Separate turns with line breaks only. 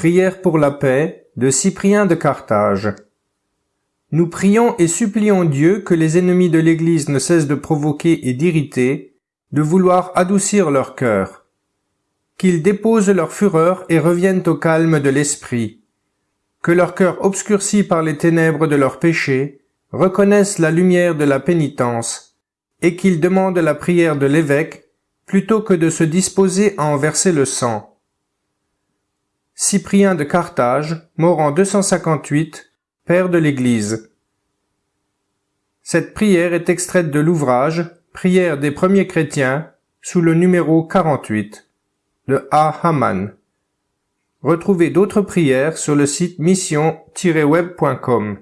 Prière pour la paix de Cyprien de Carthage. Nous prions et supplions Dieu que les ennemis de l'Église ne cessent de provoquer et d'irriter, de vouloir adoucir leur cœur. Qu'ils déposent leur fureur et reviennent au calme de l'esprit. Que leur cœur obscurci par les ténèbres de leurs péchés reconnaisse la lumière de la pénitence, et qu'ils demandent la prière de l'évêque plutôt que de se disposer à en verser le sang Cyprien de Carthage, mort en 258, père de l'Église. Cette prière est extraite de l'ouvrage Prière des premiers chrétiens sous le numéro 48 de A. Haman. Retrouvez d'autres prières sur le site mission-web.com.